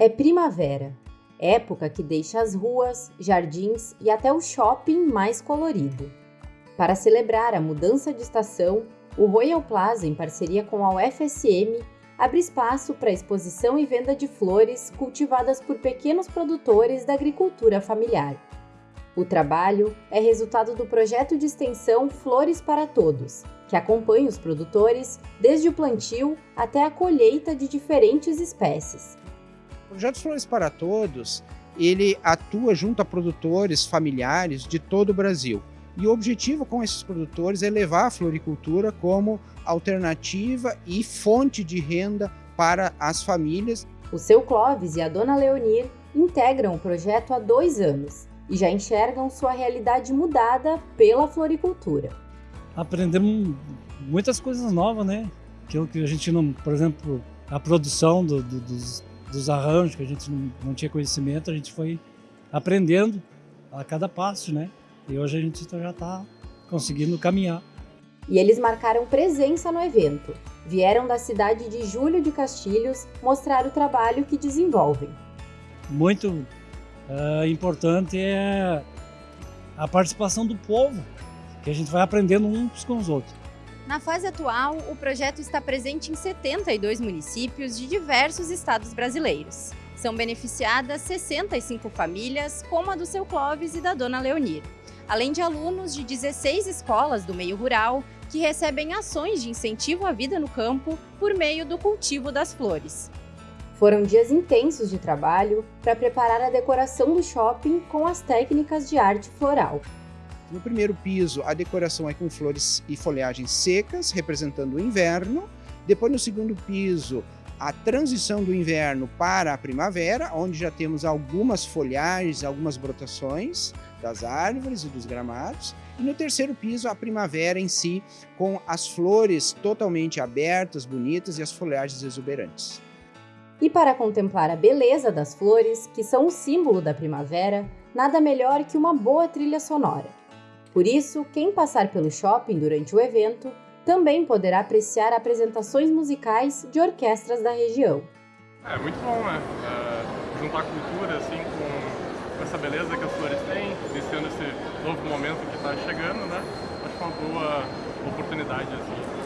É primavera, época que deixa as ruas, jardins e até o shopping mais colorido. Para celebrar a mudança de estação, o Royal Plaza, em parceria com a UFSM, abre espaço para exposição e venda de flores cultivadas por pequenos produtores da agricultura familiar. O trabalho é resultado do projeto de extensão Flores para Todos, que acompanha os produtores desde o plantio até a colheita de diferentes espécies. O projeto Flores para Todos, ele atua junto a produtores familiares de todo o Brasil. E o objetivo com esses produtores é levar a floricultura como alternativa e fonte de renda para as famílias. O seu Clóvis e a dona Leonir integram o projeto há dois anos e já enxergam sua realidade mudada pela floricultura. Aprendemos muitas coisas novas, né? Aquilo que a gente não, por exemplo, a produção do, do, dos, dos, arranjos, que a gente não, não, tinha conhecimento, a gente foi aprendendo a cada passo, né? E hoje a gente já está conseguindo caminhar. E eles marcaram presença no evento. Vieram da cidade de Júlio de Castilhos mostrar o trabalho que desenvolvem. Muito uh, importante é a participação do povo, que a gente vai aprendendo uns com os outros. Na fase atual, o projeto está presente em 72 municípios de diversos estados brasileiros. São beneficiadas 65 famílias, como a do seu Clóvis e da dona Leonir, além de alunos de 16 escolas do meio rural que recebem ações de incentivo à vida no campo por meio do cultivo das flores. Foram dias intensos de trabalho para preparar a decoração do shopping com as técnicas de arte floral. No primeiro piso, a decoração é com flores e folhagens secas, representando o inverno. Depois, no segundo piso, a transição do inverno para a primavera, onde já temos algumas folhagens, algumas brotações das árvores e dos gramados. E no terceiro piso, a primavera em si, com as flores totalmente abertas, bonitas e as folhagens exuberantes. E para contemplar a beleza das flores, que são o símbolo da primavera, nada melhor que uma boa trilha sonora. Por isso, quem passar pelo shopping durante o evento também poderá apreciar apresentações musicais de orquestras da região. É muito bom, né? É, juntar cultura assim com essa beleza que as flores têm, iniciando esse novo momento que está chegando, né? Acho uma boa oportunidade assim.